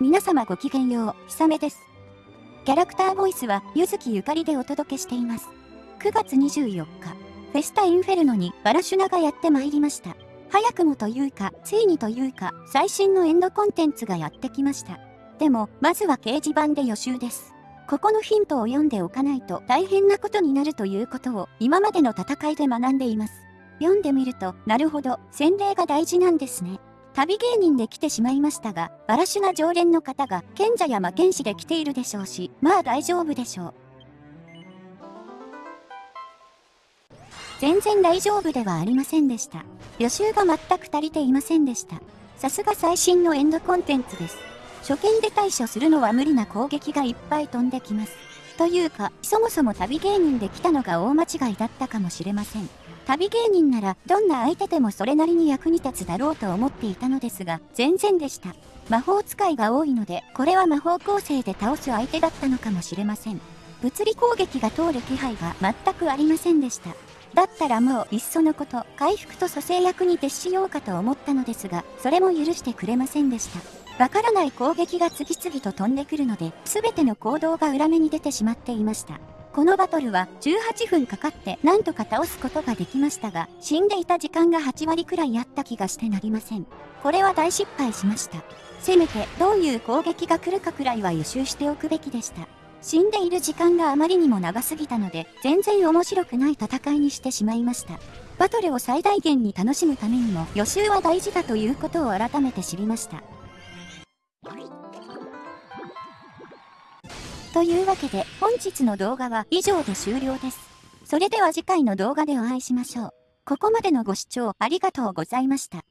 皆様ごきげんよう、ひさめです。キャラクターボイスは、ゆずきゆかりでお届けしています。9月24日、フェスタインフェルノにバラシュナがやってまいりました。早くもというか、ついにというか、最新のエンドコンテンツがやってきました。でも、まずは掲示板で予習です。ここのヒントを読んでおかないと大変なことになるということを今までの戦いで学んでいます。読んでみると、なるほど、洗礼が大事なんですね。旅芸人で来てしまいましたが、バラシュナ常連の方が賢者や魔剣士で来ているでしょうし、まあ大丈夫でしょう。全然大丈夫ではありませんでした。予習が全く足りていませんでした。さすが最新のエンドコンテンツです。初見で対処するのは無理な攻撃がいっぱい飛んできます。というか、そもそも旅芸人で来たのが大間違いだったかもしれません。旅芸人ならどんな相手でもそれなりに役に立つだろうと思っていたのですが、全然でした。魔法使いが多いので、これは魔法構成で倒す相手だったのかもしれません。物理攻撃が通る気配が全くありませんでした。だったらもういっそのこと、回復と蘇生役に徹しようかと思ったのですが、それも許してくれませんでした。わからない攻撃が次々と飛んでくるので、全ての行動が裏目に出てしまっていました。このバトルは18分かかってなんとか倒すことができましたが、死んでいた時間が8割くらいあった気がしてなりません。これは大失敗しました。せめてどういう攻撃が来るかくらいは予習しておくべきでした。死んでいる時間があまりにも長すぎたので、全然面白くない戦いにしてしまいました。バトルを最大限に楽しむためにも予習は大事だということを改めて知りました。というわけで本日の動画は以上で終了です。それでは次回の動画でお会いしましょう。ここまでのご視聴ありがとうございました。